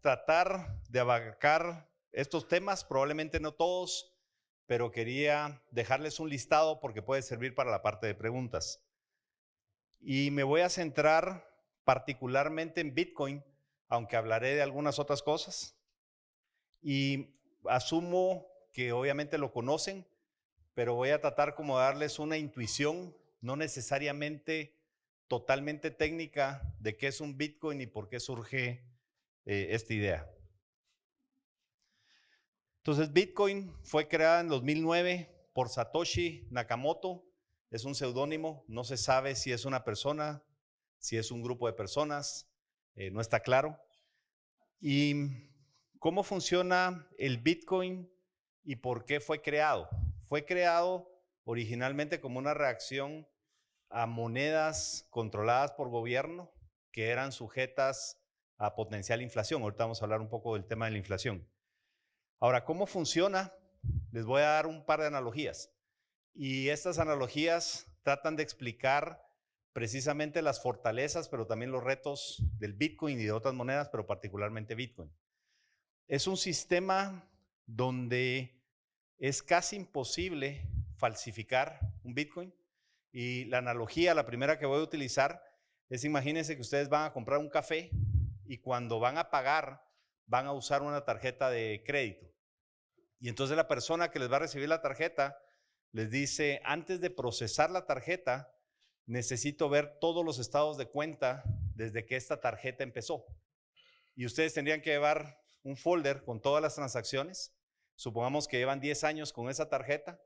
Tratar de abarcar estos temas, probablemente no todos, pero quería dejarles un listado porque puede servir para la parte de preguntas. Y me voy a centrar particularmente en Bitcoin, aunque hablaré de algunas otras cosas. Y asumo que obviamente lo conocen, pero voy a tratar como darles una intuición, no necesariamente totalmente técnica, de qué es un Bitcoin y por qué surge eh, esta idea. Entonces, Bitcoin fue creada en 2009 por Satoshi Nakamoto, es un seudónimo, no se sabe si es una persona, si es un grupo de personas, eh, no está claro. ¿Y cómo funciona el Bitcoin y por qué fue creado? Fue creado originalmente como una reacción a monedas controladas por gobierno que eran sujetas a potencial inflación. Ahorita vamos a hablar un poco del tema de la inflación. Ahora, ¿cómo funciona? Les voy a dar un par de analogías. Y estas analogías tratan de explicar precisamente las fortalezas, pero también los retos del Bitcoin y de otras monedas, pero particularmente Bitcoin. Es un sistema donde es casi imposible falsificar un Bitcoin. Y la analogía, la primera que voy a utilizar, es imagínense que ustedes van a comprar un café y cuando van a pagar, van a usar una tarjeta de crédito. Y entonces la persona que les va a recibir la tarjeta les dice, antes de procesar la tarjeta, necesito ver todos los estados de cuenta desde que esta tarjeta empezó. Y ustedes tendrían que llevar un folder con todas las transacciones. Supongamos que llevan 10 años con esa tarjeta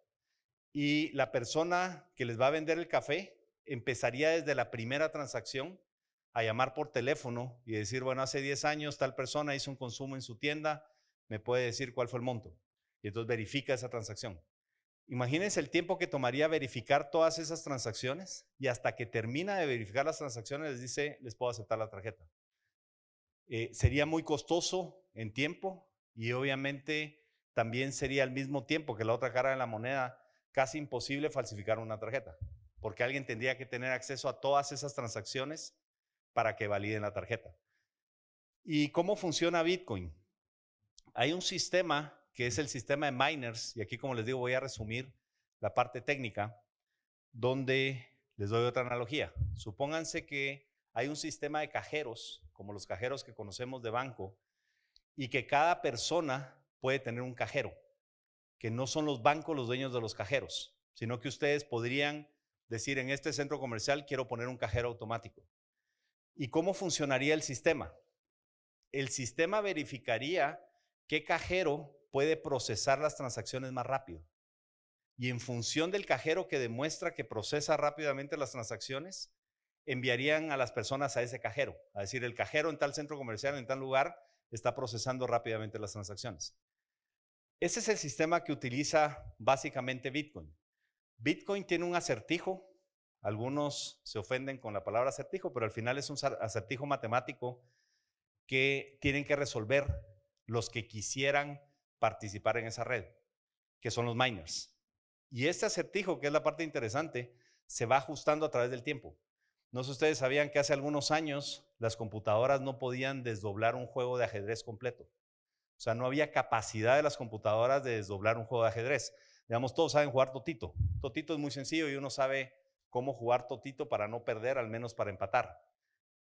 y la persona que les va a vender el café empezaría desde la primera transacción a llamar por teléfono y decir, bueno, hace 10 años tal persona hizo un consumo en su tienda, me puede decir cuál fue el monto. Y entonces verifica esa transacción. Imagínense el tiempo que tomaría verificar todas esas transacciones y hasta que termina de verificar las transacciones les dice, les puedo aceptar la tarjeta. Eh, sería muy costoso en tiempo y obviamente también sería al mismo tiempo que la otra cara de la moneda casi imposible falsificar una tarjeta, porque alguien tendría que tener acceso a todas esas transacciones para que validen la tarjeta. ¿Y cómo funciona Bitcoin? Hay un sistema que es el sistema de miners, y aquí como les digo voy a resumir la parte técnica, donde les doy otra analogía. Supónganse que hay un sistema de cajeros, como los cajeros que conocemos de banco, y que cada persona puede tener un cajero, que no son los bancos los dueños de los cajeros, sino que ustedes podrían decir en este centro comercial quiero poner un cajero automático. ¿Y cómo funcionaría el sistema? El sistema verificaría qué cajero puede procesar las transacciones más rápido. Y en función del cajero que demuestra que procesa rápidamente las transacciones, enviarían a las personas a ese cajero. A decir, el cajero en tal centro comercial, en tal lugar, está procesando rápidamente las transacciones. Ese es el sistema que utiliza básicamente Bitcoin. Bitcoin tiene un acertijo. Algunos se ofenden con la palabra acertijo, pero al final es un acertijo matemático que tienen que resolver los que quisieran participar en esa red, que son los miners. Y este acertijo, que es la parte interesante, se va ajustando a través del tiempo. No sé si ustedes sabían que hace algunos años las computadoras no podían desdoblar un juego de ajedrez completo. O sea, no había capacidad de las computadoras de desdoblar un juego de ajedrez. Digamos, todos saben jugar totito. Totito es muy sencillo y uno sabe cómo jugar totito para no perder, al menos para empatar.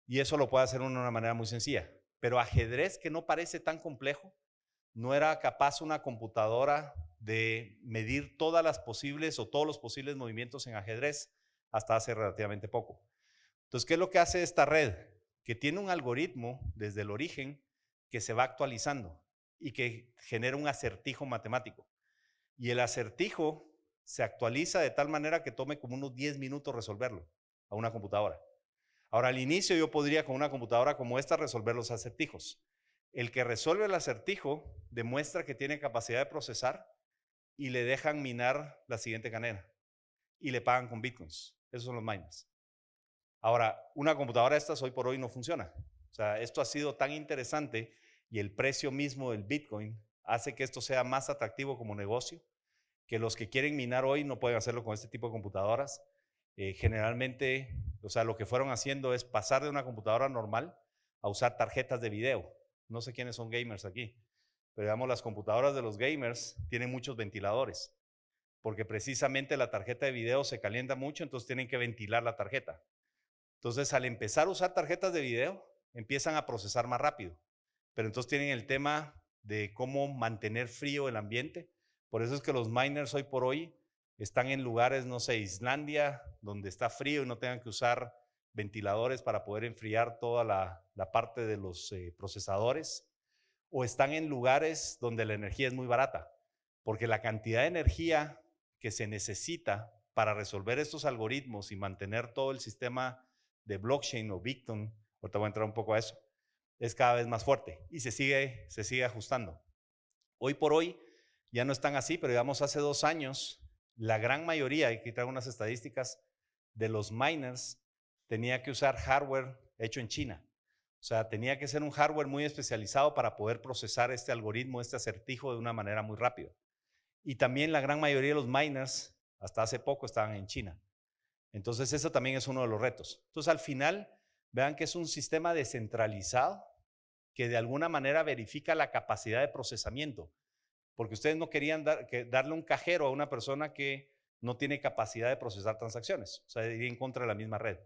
Y eso lo puede hacer uno de una manera muy sencilla. Pero ajedrez que no parece tan complejo, no era capaz una computadora de medir todas las posibles o todos los posibles movimientos en ajedrez hasta hace relativamente poco. Entonces, ¿qué es lo que hace esta red? Que tiene un algoritmo desde el origen que se va actualizando y que genera un acertijo matemático. Y el acertijo se actualiza de tal manera que tome como unos 10 minutos resolverlo a una computadora. Ahora, al inicio yo podría con una computadora como esta resolver los acertijos. El que resuelve el acertijo demuestra que tiene capacidad de procesar y le dejan minar la siguiente cadena y le pagan con bitcoins. Esos son los miners. Ahora, una computadora de estas hoy por hoy no funciona. O sea, esto ha sido tan interesante y el precio mismo del bitcoin hace que esto sea más atractivo como negocio, que los que quieren minar hoy no pueden hacerlo con este tipo de computadoras. Eh, generalmente, o sea, lo que fueron haciendo es pasar de una computadora normal a usar tarjetas de video no sé quiénes son gamers aquí, pero digamos las computadoras de los gamers tienen muchos ventiladores, porque precisamente la tarjeta de video se calienta mucho, entonces tienen que ventilar la tarjeta. Entonces, al empezar a usar tarjetas de video, empiezan a procesar más rápido, pero entonces tienen el tema de cómo mantener frío el ambiente. Por eso es que los miners hoy por hoy están en lugares, no sé, Islandia, donde está frío y no tengan que usar ventiladores para poder enfriar toda la, parte de los eh, procesadores, o están en lugares donde la energía es muy barata, porque la cantidad de energía que se necesita para resolver estos algoritmos y mantener todo el sistema de blockchain o Bitcoin, ahorita voy a entrar un poco a eso, es cada vez más fuerte y se sigue, se sigue ajustando. Hoy por hoy ya no están así, pero digamos hace dos años, la gran mayoría, aquí traigo unas estadísticas, de los miners tenía que usar hardware hecho en China. O sea, tenía que ser un hardware muy especializado para poder procesar este algoritmo, este acertijo de una manera muy rápida. Y también la gran mayoría de los miners, hasta hace poco, estaban en China. Entonces, eso también es uno de los retos. Entonces, al final, vean que es un sistema descentralizado que de alguna manera verifica la capacidad de procesamiento. Porque ustedes no querían darle un cajero a una persona que no tiene capacidad de procesar transacciones. O sea, ir en contra de la misma red.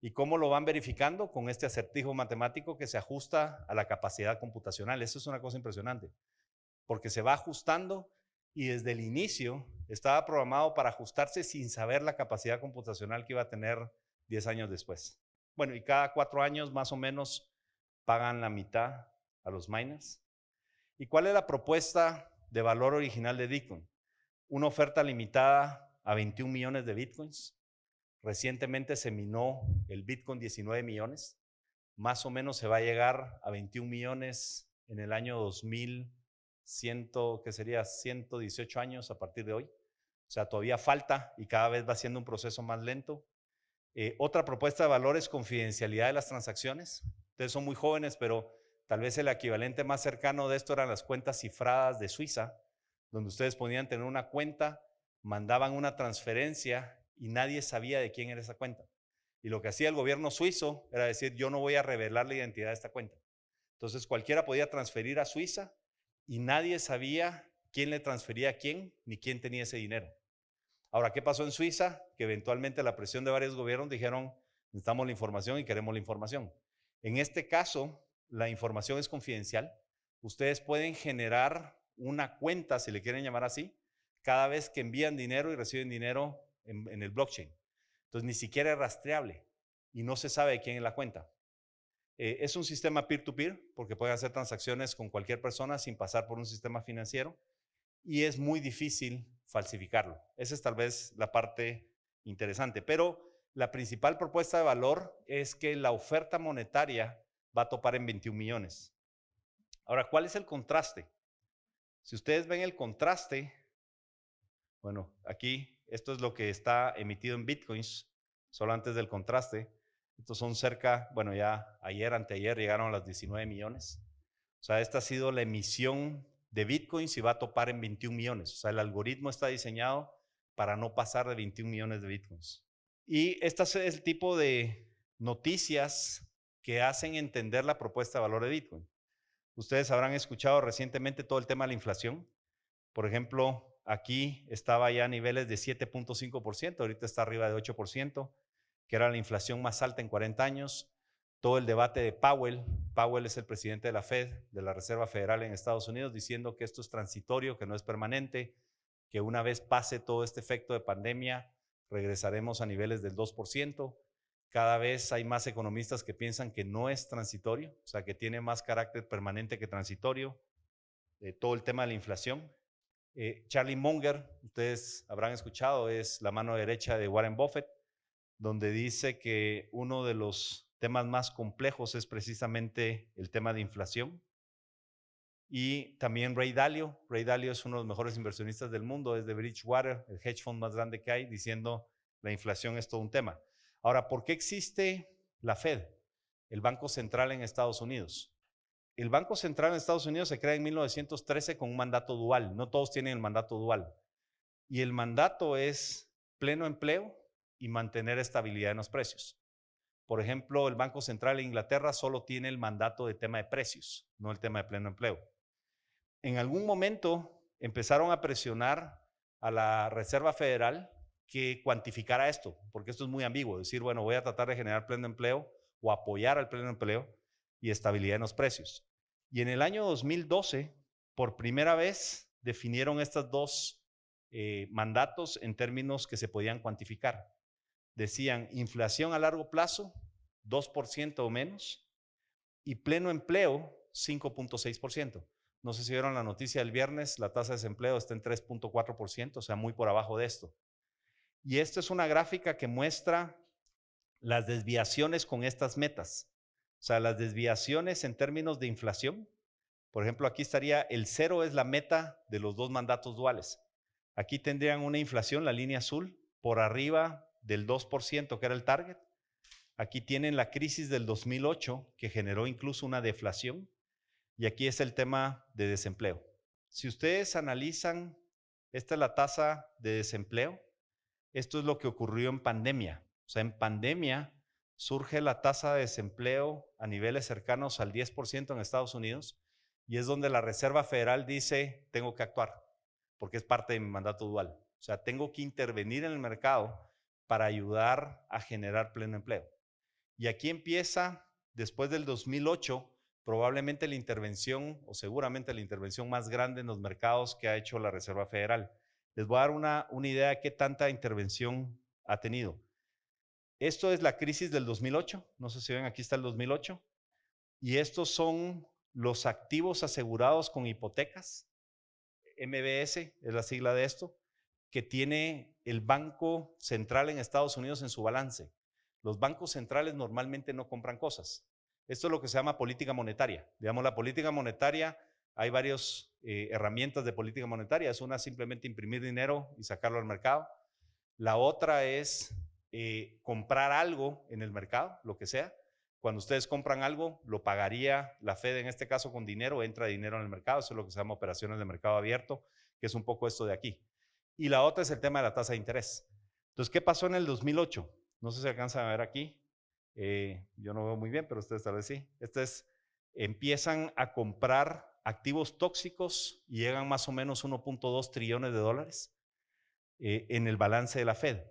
¿Y cómo lo van verificando? Con este acertijo matemático que se ajusta a la capacidad computacional. Eso es una cosa impresionante, porque se va ajustando y desde el inicio estaba programado para ajustarse sin saber la capacidad computacional que iba a tener 10 años después. Bueno, y cada cuatro años más o menos pagan la mitad a los miners. ¿Y cuál es la propuesta de valor original de Bitcoin? Una oferta limitada a 21 millones de Bitcoins Recientemente se minó el Bitcoin 19 millones. Más o menos se va a llegar a 21 millones en el año 2100, que sería 118 años a partir de hoy. O sea, todavía falta y cada vez va siendo un proceso más lento. Eh, otra propuesta de valor es confidencialidad de las transacciones. Ustedes son muy jóvenes, pero tal vez el equivalente más cercano de esto eran las cuentas cifradas de Suiza, donde ustedes podían tener una cuenta, mandaban una transferencia y nadie sabía de quién era esa cuenta. Y lo que hacía el gobierno suizo era decir, yo no voy a revelar la identidad de esta cuenta. Entonces cualquiera podía transferir a Suiza y nadie sabía quién le transfería a quién ni quién tenía ese dinero. Ahora, ¿qué pasó en Suiza? Que eventualmente la presión de varios gobiernos dijeron, necesitamos la información y queremos la información. En este caso, la información es confidencial. Ustedes pueden generar una cuenta, si le quieren llamar así, cada vez que envían dinero y reciben dinero en, el blockchain. Entonces, ni siquiera es rastreable y no se sabe quién es la cuenta. Eh, es un sistema peer-to-peer porque pueden hacer transacciones con cualquier persona sin pasar por un sistema financiero y es muy difícil falsificarlo. Esa es tal vez la parte interesante, pero la principal propuesta de valor es que la oferta monetaria va a topar en 21 millones. Ahora, ¿cuál es el contraste? Si ustedes ven el contraste, bueno, aquí esto es lo que está emitido en bitcoins, solo antes del contraste. Estos son cerca, bueno, ya ayer, anteayer llegaron a las 19 millones. O sea, esta ha sido la emisión de bitcoins y va a topar en 21 millones. O sea, el algoritmo está diseñado para no pasar de 21 millones de bitcoins. Y este es el tipo de noticias que hacen entender la propuesta de valor de Bitcoin. Ustedes habrán escuchado recientemente todo el tema de la inflación. Por ejemplo, Aquí estaba ya a niveles de 7.5%, ahorita está arriba de 8%, que era la inflación más alta en 40 años. Todo el debate de Powell, Powell es el presidente de la Fed, de la Reserva Federal en Estados Unidos, diciendo que esto es transitorio, que no es permanente, que una vez pase todo este efecto de pandemia, regresaremos a niveles del 2%. Cada vez hay más economistas que piensan que no es transitorio, o sea, que tiene más carácter permanente que transitorio. Eh, todo el tema de la inflación, eh, Charlie Munger, ustedes habrán escuchado, es la mano derecha de Warren Buffett, donde dice que uno de los temas más complejos es precisamente el tema de inflación. Y también Ray Dalio. Ray Dalio es uno de los mejores inversionistas del mundo, es de Bridgewater, el hedge fund más grande que hay, diciendo la inflación es todo un tema. Ahora, ¿por qué existe la Fed, el Banco Central en Estados Unidos? El Banco Central en Estados Unidos se crea en 1913 con un mandato dual. No todos tienen el mandato dual. Y el mandato es pleno empleo y mantener estabilidad en los precios. por ejemplo, el Banco Central de Inglaterra solo tiene el mandato de tema de precios, no el tema de pleno empleo. En algún momento empezaron a presionar a la Reserva Federal que cuantificara esto, porque esto es muy ambiguo, decir, bueno, voy a tratar de generar pleno empleo o apoyar al pleno empleo y estabilidad en los precios. Y en el año 2012, por primera vez, definieron estos dos eh, mandatos en términos que se podían cuantificar. Decían inflación a largo plazo, 2% o menos, y pleno empleo, 5.6%. No sé si vieron la noticia del viernes, la tasa de desempleo está en 3.4%, o sea, muy por abajo de esto. Y esta es una gráfica que muestra las desviaciones con estas metas. O sea, las desviaciones en términos de inflación. Por ejemplo, aquí estaría el cero es la meta de los dos mandatos duales. Aquí tendrían una inflación, la línea azul, por arriba del 2%, que era el target. Aquí tienen la crisis del 2008, que generó incluso una deflación. Y aquí es el tema de desempleo. Si ustedes analizan, esta es la tasa de desempleo. Esto es lo que ocurrió en pandemia. O sea, en pandemia surge la tasa de desempleo a niveles cercanos al 10% en Estados Unidos y es donde la Reserva Federal dice, tengo que actuar, porque es parte de mi mandato dual. O sea, tengo que intervenir en el mercado para ayudar a generar pleno empleo. Y aquí empieza, después del 2008, probablemente la intervención, o seguramente la intervención más grande en los mercados que ha hecho la Reserva Federal. Les voy a dar una, idea de qué tanta intervención ha tenido. Esto es la crisis del 2008, no sé si ven, aquí está el 2008, y estos son los activos asegurados con hipotecas, MBS es la sigla de esto, que tiene el Banco Central en Estados Unidos en su balance. Los bancos centrales normalmente no compran cosas. Esto es lo que se llama política monetaria. Digamos, la política monetaria, hay varias eh, herramientas de política monetaria. Es una simplemente imprimir dinero y sacarlo al mercado. La otra es eh, comprar algo en el mercado, lo que sea. Cuando ustedes compran algo, lo pagaría la Fed, en este caso con dinero, entra dinero en el mercado, eso es lo que se llama operaciones de mercado abierto, que es un poco esto de aquí. Y la otra es el tema de la tasa de interés. Entonces, ¿qué pasó en el 2008? No sé si alcanzan a ver aquí. Eh, yo no veo muy bien, pero ustedes tal vez sí. Este es, empiezan a comprar activos tóxicos llegan más o menos 1.2 trillones de dólares eh, en el balance de la Fed.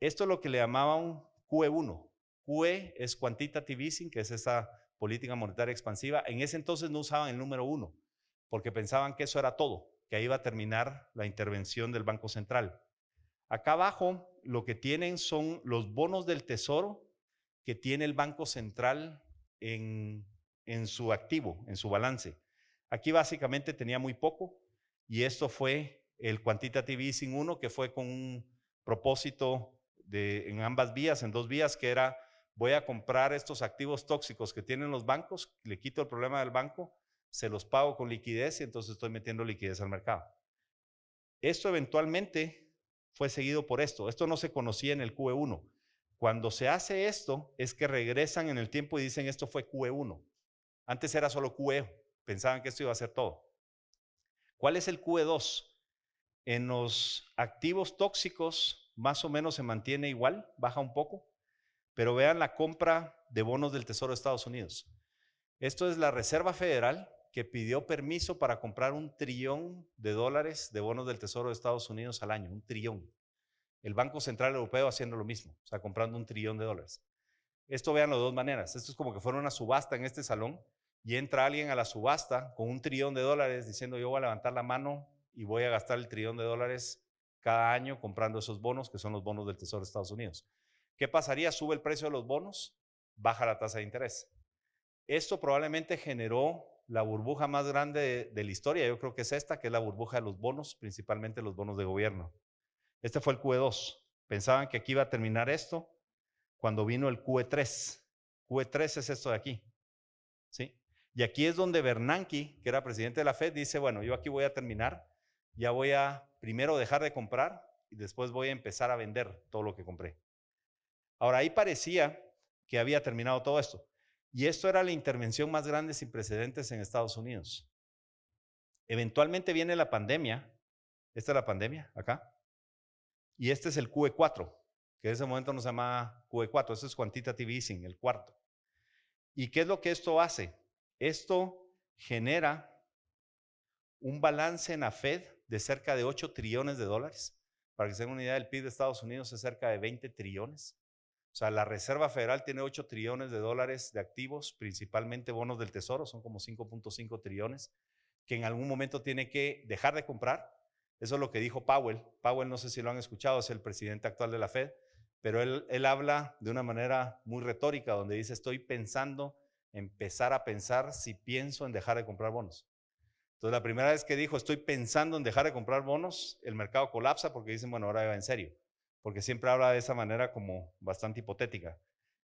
Esto es lo que le llamaban QE1. QE es Quantitative Easing, que es esa política monetaria expansiva. En ese entonces no usaban el número uno, porque pensaban que eso era todo, que ahí iba a terminar la intervención del Banco Central. Acá abajo lo que tienen son los bonos del tesoro que tiene el Banco Central en, en su activo, en su balance. Aquí básicamente tenía muy poco y esto fue el Quantitative Easing 1, que fue con un propósito en ambas vías, en dos vías, que era voy a comprar estos activos tóxicos que tienen los bancos, le quito el problema del banco, se los pago con liquidez y entonces estoy metiendo liquidez al mercado. Esto eventualmente fue seguido por esto. Esto no se conocía en el QE1. Cuando se hace esto es que regresan en el tiempo y dicen esto fue QE1. Antes era solo QE, pensaban que esto iba a ser todo. ¿Cuál es el QE2? En los activos tóxicos más o menos se mantiene igual, baja un poco, pero vean la compra de bonos del Tesoro de Estados Unidos. Esto es la Reserva Federal que pidió permiso para comprar un trillón de dólares de bonos del Tesoro de Estados Unidos al año, un trillón. El Banco Central Europeo haciendo lo mismo, o sea, comprando un trillón de dólares. Esto veanlo de dos maneras. Esto es como que fuera una subasta en este salón y entra alguien a la subasta con un trillón de dólares diciendo yo voy a levantar la mano y voy a gastar el trillón de dólares cada año comprando esos bonos, que son los bonos del Tesoro de Estados Unidos. ¿Qué pasaría? Sube el precio de los bonos, baja la tasa de interés. Esto probablemente generó la burbuja más grande de, la historia, yo creo que es esta, que es la burbuja de los bonos, principalmente los bonos de gobierno. Este fue el QE2. Pensaban que aquí iba a terminar esto cuando vino el QE3. QE3 es esto de aquí. ¿Sí? Y aquí es donde Bernanke, que era presidente de la Fed, dice, bueno, yo aquí voy a terminar, ya voy a primero dejar de comprar y después voy a empezar a vender todo lo que compré. Ahora, ahí parecía que había terminado todo esto. Y esto era la intervención más grande sin precedentes en Estados Unidos. Eventualmente viene la pandemia. Esta es la pandemia, acá. Y este es el QE4, que en ese momento no se llama QE4, eso es Quantitative Easing, el cuarto. ¿Y qué es lo que esto hace? Esto genera un balance en la Fed de cerca de 8 trillones de dólares. Para que se den una idea, el PIB de Estados Unidos es cerca de 20 trillones. O sea, la Reserva Federal tiene 8 trillones de dólares de activos, principalmente bonos del Tesoro, son como 5.5 trillones, que en algún momento tiene que dejar de comprar. Eso es lo que dijo Powell. Powell, no sé si lo han escuchado, es el presidente actual de la Fed, pero él, él habla de una manera muy retórica, donde dice, estoy pensando, empezar a pensar si pienso en dejar de comprar bonos. Entonces, la primera vez que dijo, estoy pensando en dejar de comprar bonos, el mercado colapsa porque dicen, bueno, ahora va en serio porque siempre habla de esa manera como bastante hipotética.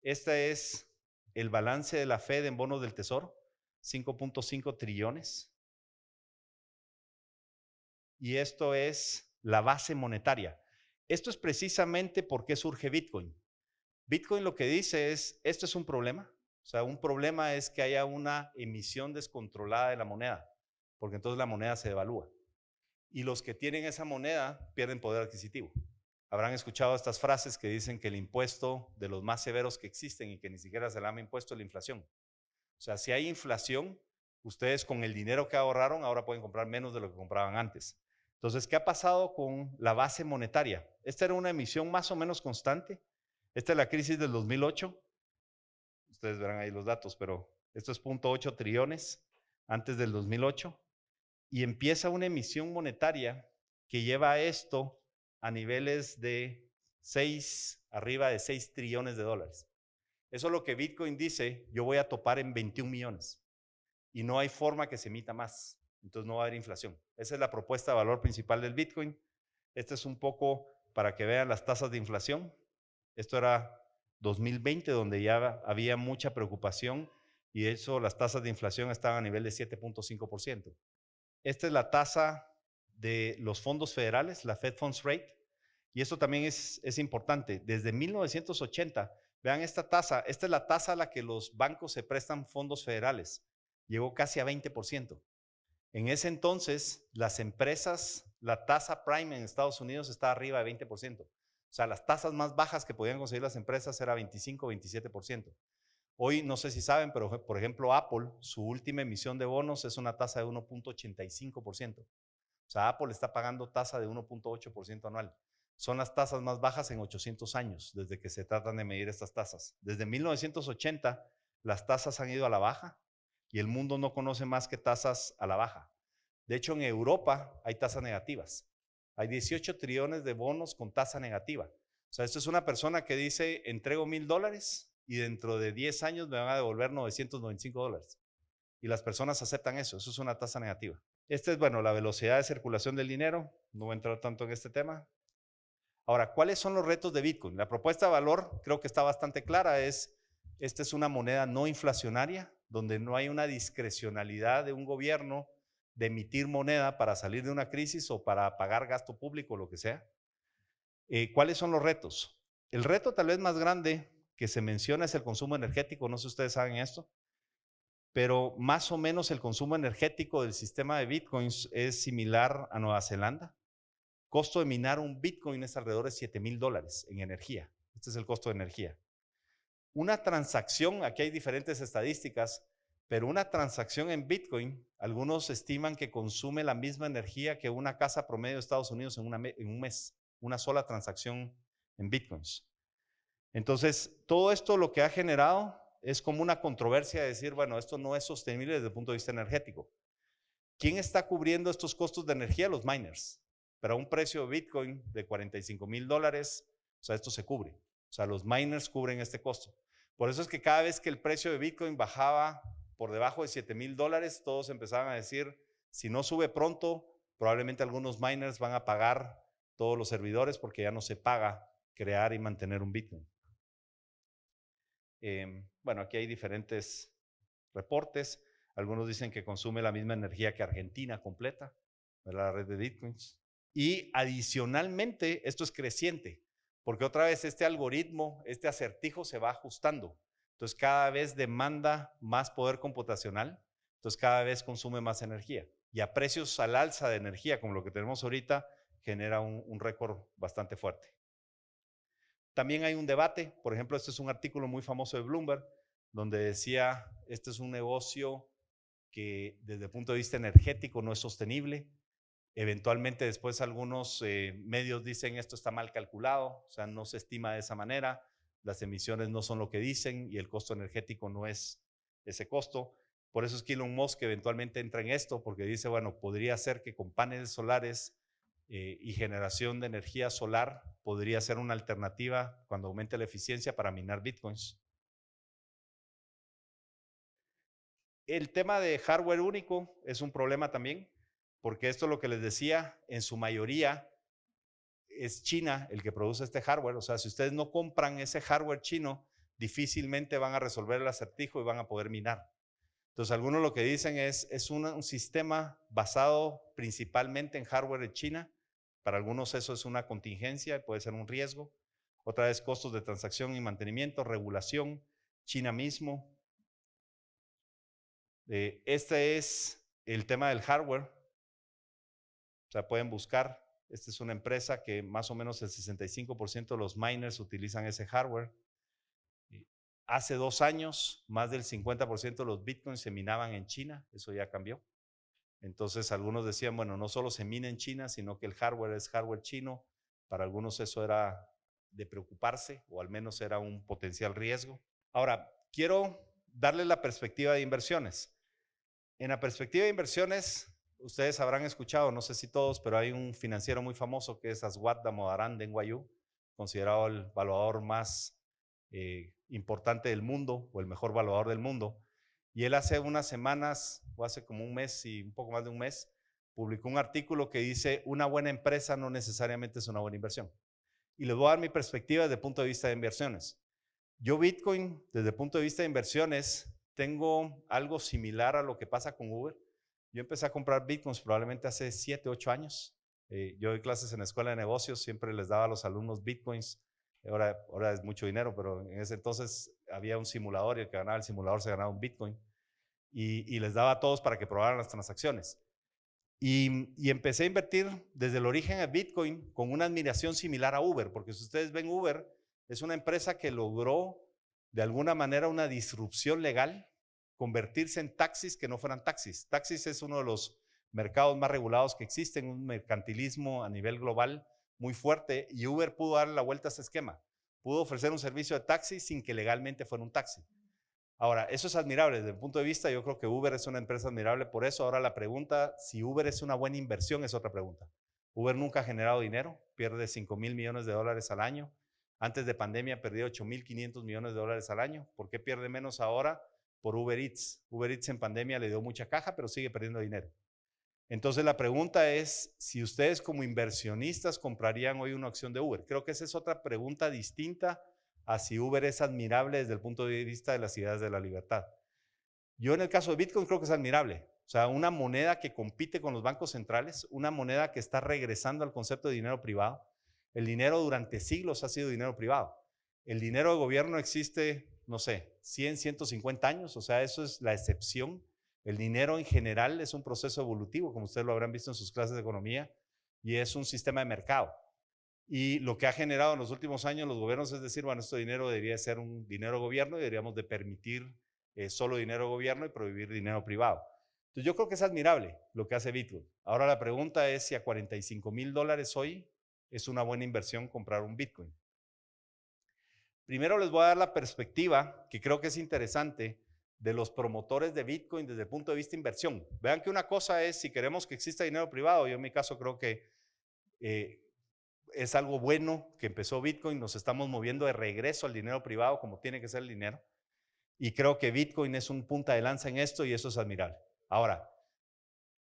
Este es el balance de la Fed en bonos del Tesoro, 5.5 trillones. Y esto es la base monetaria. Esto es precisamente por qué surge Bitcoin. Bitcoin lo que dice es, esto es un problema. O sea, un problema es que haya una emisión descontrolada de la moneda, porque entonces la moneda se devalúa. Y los que tienen esa moneda pierden poder adquisitivo. Habrán escuchado estas frases que dicen que el impuesto de los más severos que existen y que ni siquiera se llama impuesto es la inflación. O sea, si hay inflación, ustedes con el dinero que ahorraron ahora pueden comprar menos de lo que compraban antes. Entonces, ¿qué ha pasado con la base monetaria? Esta era una emisión más o menos constante. Esta es la crisis del 2008. Ustedes verán ahí los datos, pero esto es 0.8 trillones antes del 2008. Y empieza una emisión monetaria que lleva a esto a niveles de 6, arriba de 6 trillones de dólares. Eso es lo que Bitcoin dice, yo voy a topar en 21 millones. Y no hay forma que se emita más. Entonces no va a haber inflación. Esa es la propuesta de valor principal del Bitcoin. Este es un poco para que vean las tasas de inflación. Esto era 2020, donde ya había mucha preocupación y eso, las tasas de inflación estaban a nivel de 7.5%. Esta es la tasa de los fondos federales, la Fed Funds Rate, y esto también es, es importante. Desde 1980, vean esta tasa, esta es la tasa a la que los bancos se prestan fondos federales, llegó casi a 20%. En ese entonces, las empresas, la tasa prime en Estados Unidos está arriba de 20%. O sea, las tasas más bajas que podían conseguir las empresas era 25, 27%. Hoy no sé si saben, pero por ejemplo Apple, su última emisión de bonos es una tasa de 1.85%. O sea, Apple está pagando tasa de 1.8% anual. Son las tasas más bajas en 800 años, desde que se tratan de medir estas tasas. Desde 1980, las tasas han ido a la baja y el mundo no conoce más que tasas a la baja. De hecho, en Europa hay tasas negativas. Hay 18 trillones de bonos con tasa negativa. O sea, esto es una persona que dice, entrego mil dólares y dentro de 10 años me van a devolver 995 dólares. Y las personas aceptan eso, eso es una tasa negativa. Esta es, bueno, la velocidad de circulación del dinero. No voy a entrar tanto en este tema. Ahora, ¿cuáles son los retos de Bitcoin? La propuesta de valor creo que está bastante clara. Es, esta es una moneda no inflacionaria, donde no hay una discrecionalidad de un gobierno de emitir moneda para salir de una crisis o para pagar gasto público, lo que sea. Eh, ¿Cuáles son los retos? El reto tal vez más grande que se menciona es el consumo energético. No sé si ustedes saben esto pero más o menos el consumo energético del sistema de bitcoins es similar a Nueva Zelanda. Costo de minar un bitcoin es alrededor de 7 mil dólares en energía. Este es el costo de energía. Una transacción, aquí hay diferentes estadísticas, pero una transacción en bitcoin, algunos estiman que consume la misma energía que una casa promedio de Estados Unidos en, un mes, una sola transacción en bitcoins. Entonces, todo esto lo que ha generado es como una controversia de decir, bueno, esto no es sostenible desde el punto de vista energético. ¿Quién está cubriendo estos costos de energía? Los miners. Pero a un precio de Bitcoin de 45 mil dólares, o sea, esto se cubre. O sea, los miners cubren este costo. Por eso es que cada vez que el precio de Bitcoin bajaba por debajo de 7 mil dólares, todos empezaban a decir, si no sube pronto, probablemente algunos miners van a pagar todos los servidores porque ya no se paga crear y mantener un Bitcoin. Em, bueno, aquí hay diferentes reportes. Algunos dicen que consume la misma energía que Argentina completa, la red de bitcoins. Y adicionalmente, esto es creciente, porque otra vez este algoritmo, este acertijo se va ajustando. Entonces cada vez demanda más poder computacional, entonces cada vez consume más energía. Y a precios al alza de energía, como lo que tenemos ahorita, genera un récord bastante fuerte. También hay un debate, por ejemplo, este es un artículo muy famoso de Bloomberg, donde decía, este es un negocio que desde el punto de vista energético no es sostenible. Eventualmente después algunos eh, medios dicen esto está mal calculado, o sea, no se estima de esa manera, las emisiones no son lo que dicen y el costo energético no es ese costo. Por eso es que Elon Musk eventualmente entra en esto, porque dice, bueno, podría ser que con paneles solares eh, y generación de energía solar podría ser una alternativa cuando aumente la eficiencia para minar bitcoins. El tema de hardware único es un problema también, porque esto es lo que les decía, en su mayoría es China el que produce este hardware. O sea, si ustedes no compran ese hardware chino, difícilmente van a resolver el acertijo y van a poder minar. Entonces, algunos lo que dicen es, es un sistema basado principalmente en hardware de China para algunos eso es una contingencia, puede ser un riesgo. Otra vez costos de transacción y mantenimiento, regulación, China mismo. Eh, este es el tema del hardware. O sea, pueden buscar. Esta es una empresa que más o menos el 65% de los miners utilizan ese hardware. Hace dos años, más del 50% de los bitcoins se minaban en China. Eso ya cambió. Entonces algunos decían, bueno, no solo se mina en China, sino que el hardware es hardware chino. Para algunos eso era de preocuparse o al menos era un potencial riesgo. Ahora, quiero darle la perspectiva de inversiones. En la perspectiva de inversiones, ustedes habrán escuchado, no sé si todos, pero hay un financiero muy famoso que es Aswad Damodaran de NYU, considerado el valuador más eh, importante del mundo o el mejor valuador del mundo. Y él hace unas semanas, o hace como un mes y un poco más de un mes, publicó un artículo que dice, una buena empresa no necesariamente es una buena inversión. Y les voy a dar mi perspectiva desde el punto de vista de inversiones. Yo Bitcoin, desde el punto de vista de inversiones, tengo algo similar a lo que pasa con Uber. Yo empecé a comprar Bitcoins probablemente hace 7, 8 años. Eh, yo doy clases en la escuela de negocios, siempre les daba a los alumnos Bitcoins. Ahora, ahora es mucho dinero, pero en ese entonces había un simulador y el que ganaba el simulador se ganaba un Bitcoin y, les daba a todos para que probaran las transacciones. Y, empecé a invertir desde el origen de Bitcoin con una admiración similar a Uber, porque si ustedes ven Uber, es una empresa que logró de alguna manera una disrupción legal, convertirse en taxis que no fueran taxis. Taxis es uno de los mercados más regulados que existen, un mercantilismo a nivel global muy fuerte, y Uber pudo darle la vuelta a ese esquema. Pudo ofrecer un servicio de taxi sin que legalmente fuera un taxi. Ahora, eso es admirable desde el punto de vista, yo creo que Uber es una empresa admirable por eso. Ahora la pregunta, si Uber es una buena inversión, es otra pregunta. Uber nunca ha generado dinero, pierde 5 mil millones de dólares al año. Antes de pandemia perdió 8 mil 500 millones de dólares al año. ¿Por qué pierde menos ahora? Por Uber Eats. Uber Eats en pandemia le dio mucha caja, pero sigue perdiendo dinero. Entonces la pregunta es si ustedes como inversionistas comprarían hoy una acción de Uber. Creo que esa es otra pregunta distinta a si Uber es admirable desde el punto de vista de las ideas de la libertad. Yo en el caso de Bitcoin creo que es admirable. O sea, una moneda que compite con los bancos centrales, una moneda que está regresando al concepto de dinero privado. El dinero durante siglos ha sido dinero privado. El dinero de gobierno existe, no sé, 100, 150 años, o sea, eso es la excepción. El dinero en general es un proceso evolutivo, como ustedes lo habrán visto en sus clases de economía, y es un sistema de mercado. Y lo que ha generado en los últimos años los gobiernos es decir, bueno, este dinero debería ser un dinero gobierno y deberíamos de permitir eh, solo dinero gobierno y prohibir dinero privado. Entonces yo creo que es admirable lo que hace Bitcoin. Ahora la pregunta es si a 45 mil dólares hoy es una buena inversión comprar un Bitcoin. Primero les voy a dar la perspectiva, que creo que es interesante, de los promotores de Bitcoin desde el punto de vista de inversión. Vean que una cosa es si queremos que exista dinero privado, yo en mi caso creo que eh, es algo bueno que empezó Bitcoin, nos estamos moviendo de regreso al dinero privado como tiene que ser el dinero. Y creo que Bitcoin es un punta de lanza en esto y eso es admirable. Ahora,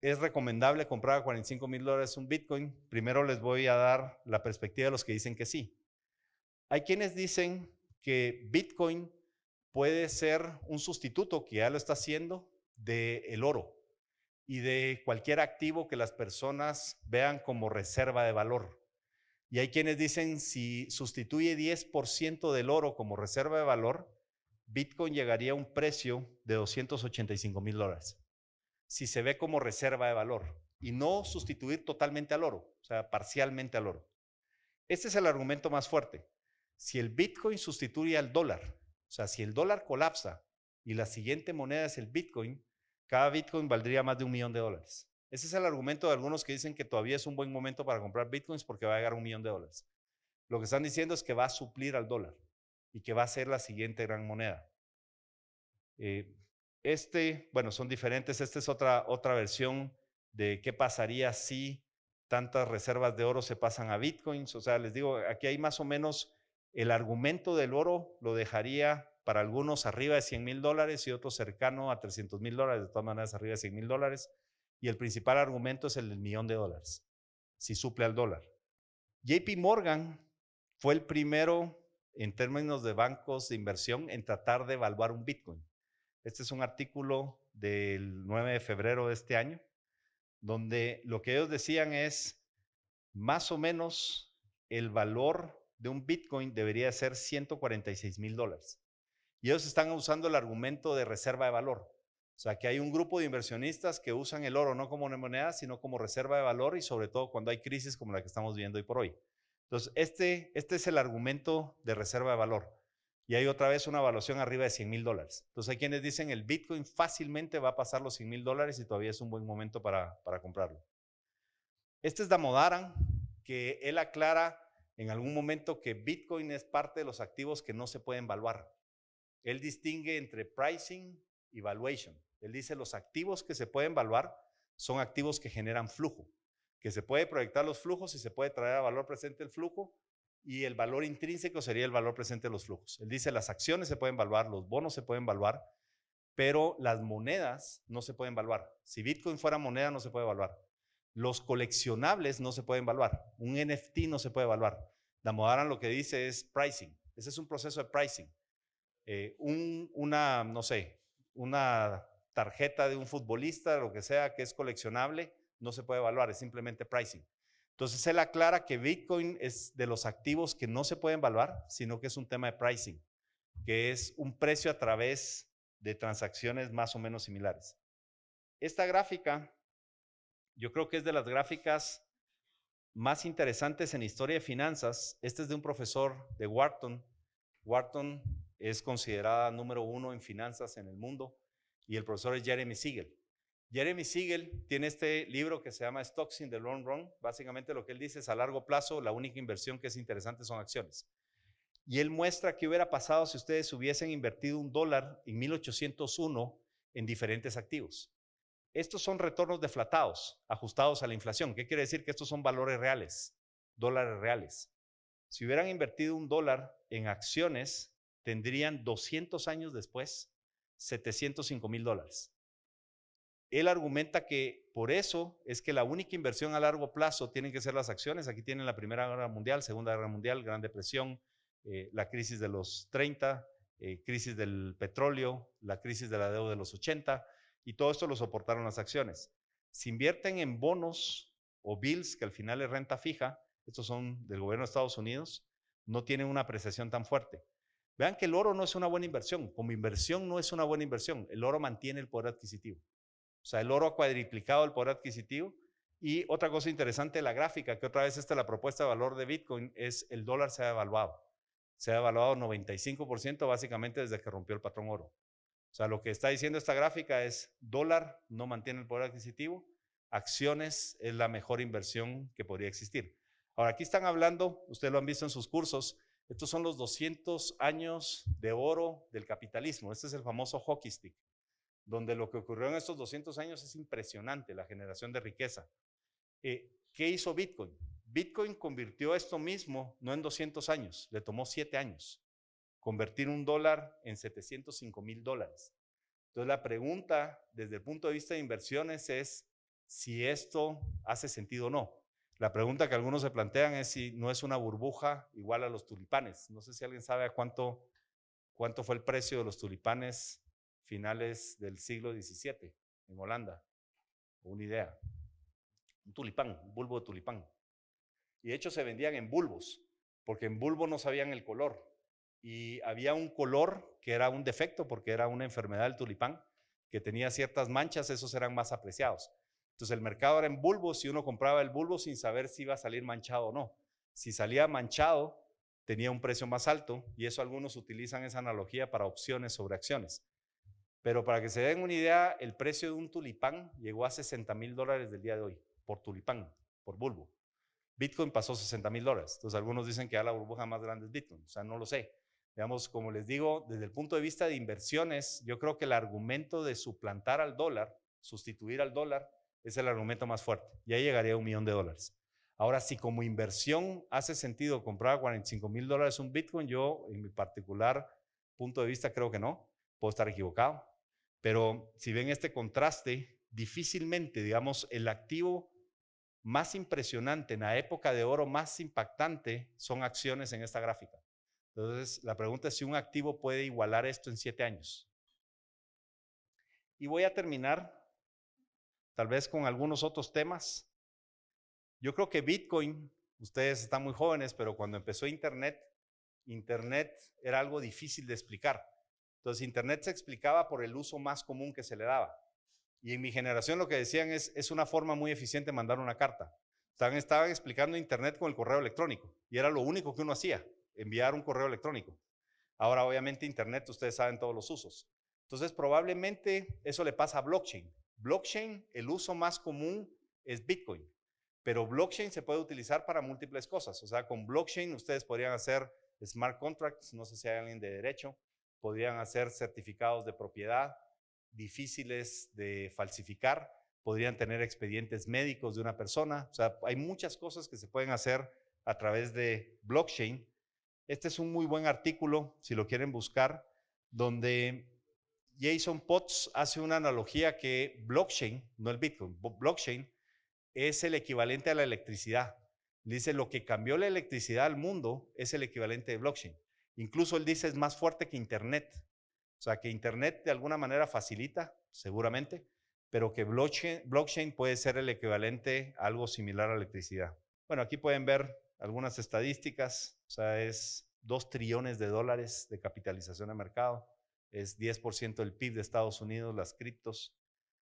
¿es recomendable comprar a 45 mil dólares un Bitcoin? Primero les voy a dar la perspectiva de los que dicen que sí. Hay quienes dicen que Bitcoin puede ser un sustituto, que ya lo está haciendo, del el oro y de cualquier activo que las personas vean como reserva de valor. Y hay quienes dicen, si sustituye 10% del oro como reserva de valor, Bitcoin llegaría a un precio de 285 mil dólares. Si se ve como reserva de valor y no sustituir totalmente al oro, o sea, parcialmente al oro. Este es el argumento más fuerte. Si el Bitcoin sustituye al dólar, o sea, si el dólar colapsa y la siguiente moneda es el Bitcoin, cada Bitcoin valdría más de un millón de dólares. Ese es el argumento de algunos que dicen que todavía es un buen momento para comprar Bitcoins porque va a llegar un millón de dólares. Lo que están diciendo es que va a suplir al dólar y que va a ser la siguiente gran moneda. Eh, este, bueno, son diferentes. Esta es otra, otra versión de qué pasaría si tantas reservas de oro se pasan a bitcoins. O sea, les digo, aquí hay más o menos el argumento del oro lo dejaría para algunos arriba de 100 mil dólares y otros cercano a 300 mil dólares, de todas maneras arriba de 100 mil dólares. Y el principal argumento es el del millón de dólares, si suple al dólar. JP Morgan fue el primero en términos de bancos de inversión en tratar de evaluar un Bitcoin. Este es un artículo del 9 de febrero de este año, donde lo que ellos decían es, más o menos el valor de un Bitcoin debería ser 146 mil dólares. Y ellos están usando el argumento de reserva de valor. O sea, que hay un grupo de inversionistas que usan el oro no como una moneda, sino como reserva de valor y sobre todo cuando hay crisis como la que estamos viendo hoy por hoy. Entonces, este, este es el argumento de reserva de valor. Y hay otra vez una evaluación arriba de 100 mil dólares. Entonces, hay quienes dicen el Bitcoin fácilmente va a pasar los 100 mil dólares y todavía es un buen momento para, para comprarlo. Este es Damodaran, que él aclara en algún momento que Bitcoin es parte de los activos que no se pueden evaluar. Él distingue entre pricing y valuation. Él dice los activos que se pueden evaluar son activos que generan flujo que se puede proyectar los flujos y se puede traer a valor presente el flujo y el valor intrínseco sería el valor presente de los flujos. Él dice las acciones se pueden evaluar, los bonos se pueden evaluar, pero las monedas no se pueden evaluar. Si Bitcoin fuera moneda no se puede evaluar. Los coleccionables no se pueden evaluar. Un NFT no se puede evaluar. Damodaran lo que dice es pricing. Ese es un proceso de pricing. Eh, una, no sé, una tarjeta de un futbolista, lo que sea, que es coleccionable, no se puede evaluar, es simplemente pricing. Entonces él aclara que Bitcoin es de los activos que no se pueden evaluar, sino que es un tema de pricing, que es un precio a través de transacciones más o menos similares. Esta gráfica, yo creo que es de las gráficas más interesantes en historia de finanzas. Este es de un profesor de Wharton. Wharton es considerada número uno en finanzas en el mundo y el profesor es Jeremy Siegel. Jeremy Siegel tiene este libro que se llama Stocks in the Long Run. Básicamente lo que él dice es a largo plazo la única inversión que es interesante son acciones. Y él muestra qué hubiera pasado si ustedes hubiesen invertido un dólar en 1801 en diferentes activos. Estos son retornos deflatados, ajustados a la inflación. ¿Qué quiere decir? Que estos son valores reales, dólares reales. Si hubieran invertido un dólar en acciones, tendrían 200 años después 705 mil dólares. Él argumenta que por eso es que la única inversión a largo plazo tienen que ser las acciones. Aquí tienen la Primera Guerra Mundial, Segunda Guerra Mundial, Gran Depresión, eh, la crisis de los 30, eh, crisis del petróleo, la crisis de la deuda de los 80, y todo esto lo soportaron las acciones. Si invierten en bonos o bills, que al final es renta fija, estos son del gobierno de Estados Unidos, no tienen una apreciación tan fuerte. Vean que el oro no es una buena inversión, como inversión no es una buena inversión, el oro mantiene el poder adquisitivo. O sea, el oro ha cuadriplicado el poder adquisitivo. Y otra cosa interesante, la gráfica, que otra vez esta la propuesta de valor de Bitcoin, es el dólar se ha evaluado. Se ha evaluado 95% básicamente desde que rompió el patrón oro. O sea, lo que está diciendo esta gráfica es dólar no mantiene el poder adquisitivo, acciones es la mejor inversión que podría existir. Ahora, aquí están hablando, ustedes lo han visto en sus cursos, estos son los 200 años de oro del capitalismo. Este es el famoso hockey stick donde lo que ocurrió en estos 200 años es impresionante, la generación de riqueza. Eh, ¿Qué hizo Bitcoin? Bitcoin convirtió esto mismo, no en 200 años, le tomó 7 años, convertir un dólar en 705 mil dólares. Entonces la pregunta desde el punto de vista de inversiones es si esto hace sentido o no. La pregunta que algunos se plantean es si no es una burbuja igual a los tulipanes. No sé si alguien sabe cuánto, cuánto fue el precio de los tulipanes finales del siglo XVII en Holanda. Una idea. Un tulipán, un bulbo de tulipán. Y de hecho se vendían en bulbos, porque en bulbo no sabían el color. Y había un color que era un defecto, porque era una enfermedad del tulipán, que tenía ciertas manchas, esos eran más apreciados. Entonces el mercado era en bulbos y uno compraba el bulbo sin saber si iba a salir manchado o no. Si salía manchado, tenía un precio más alto y eso algunos utilizan esa analogía para opciones sobre acciones. Pero para que se den una idea, el precio de un tulipán llegó a 60 mil dólares del día de hoy, por tulipán, por bulbo. Bitcoin pasó 60 mil dólares. Entonces algunos dicen que ya la burbuja más grande es Bitcoin. O sea, no lo sé. Digamos, como les digo, desde el punto de vista de inversiones, yo creo que el argumento de suplantar al dólar, sustituir al dólar, es el argumento más fuerte. Y ahí llegaría a un millón de dólares. Ahora, si como inversión hace sentido comprar a 45 mil dólares un Bitcoin, yo en mi particular punto de vista creo que no. Puedo estar equivocado. Pero si ven este contraste, difícilmente, digamos, el activo más impresionante, en la época de oro más impactante, son acciones en esta gráfica. Entonces, la pregunta es si un activo puede igualar esto en siete años. Y voy a terminar tal vez con algunos otros temas. Yo creo que Bitcoin, ustedes están muy jóvenes, pero cuando empezó Internet, Internet era algo difícil de explicar. Entonces, Internet se explicaba por el uso más común que se le daba. Y en mi generación lo que decían es, es una forma muy eficiente de mandar una carta. Estaban, estaban explicando Internet con el correo electrónico y era lo único que uno hacía, enviar un correo electrónico. Ahora, obviamente, Internet, ustedes saben todos los usos. Entonces, probablemente eso le pasa a blockchain. Blockchain, el uso más común es Bitcoin, pero blockchain se puede utilizar para múltiples cosas. O sea, con blockchain ustedes podrían hacer smart contracts, no sé si hay alguien de derecho, podrían hacer certificados de propiedad, difíciles de falsificar, podrían tener expedientes médicos de una persona, o sea, hay muchas cosas que se pueden hacer a través de blockchain. Este es un muy buen artículo, si lo quieren buscar, donde Jason Potts hace una analogía que blockchain, no el Bitcoin, blockchain es el equivalente a la electricidad. Dice, lo que cambió la electricidad al mundo es el equivalente de blockchain. Incluso él dice es más fuerte que Internet. O sea, que Internet de alguna manera facilita, seguramente, pero que blockchain, puede ser el equivalente a algo similar a electricidad. Bueno, aquí pueden ver algunas estadísticas. O sea, es 2 trillones de dólares de capitalización de mercado. Es 10% del PIB de Estados Unidos, las criptos.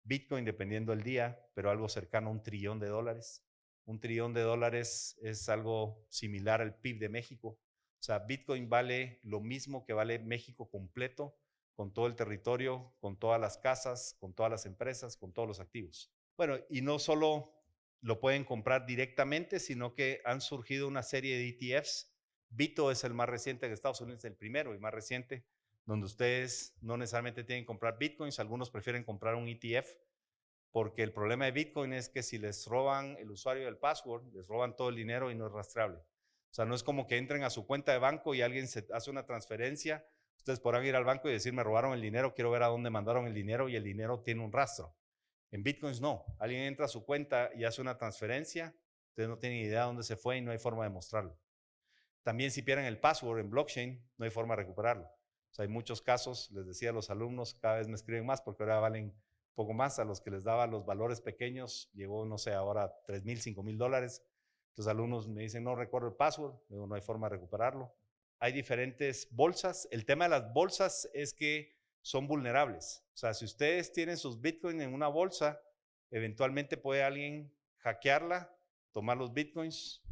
Bitcoin, dependiendo del día, pero algo cercano a un trillón de dólares. Un trillón de dólares es algo similar al PIB de México. O sea, Bitcoin vale lo mismo que vale México completo con todo el territorio, con todas las casas, con todas las empresas, con todos los activos. Bueno, y no solo lo pueden comprar directamente, sino que han surgido una serie de ETFs. Bito es el más reciente de Estados Unidos, el primero y más reciente, donde ustedes no necesariamente tienen que comprar bitcoins, algunos prefieren comprar un ETF, porque el problema de Bitcoin es que si les roban el usuario del password, les roban todo el dinero y no es rastreable. O sea, no es como que entren a su cuenta de banco y alguien hace una transferencia Ustedes podrán ir al banco y decir, me robaron el dinero, quiero ver a dónde mandaron el dinero y el dinero tiene un rastro. En Bitcoins no. Alguien entra a su cuenta y hace una transferencia, ustedes no tienen idea de dónde se fue y no hay forma de mostrarlo. También si pierden el password en blockchain, no hay forma de recuperarlo. O sea, hay muchos casos, les decía a los alumnos, cada vez me escriben más porque ahora valen poco más. A los que les daba los valores pequeños, llegó, no sé, ahora 3 mil, 5 mil dólares. Entonces alumnos me dicen, no recuerdo el password, no hay forma de recuperarlo hay diferentes bolsas. El tema de las bolsas es que son vulnerables. O sea, si ustedes tienen sus bitcoins en una bolsa, eventualmente puede alguien hackearla, tomar los bitcoins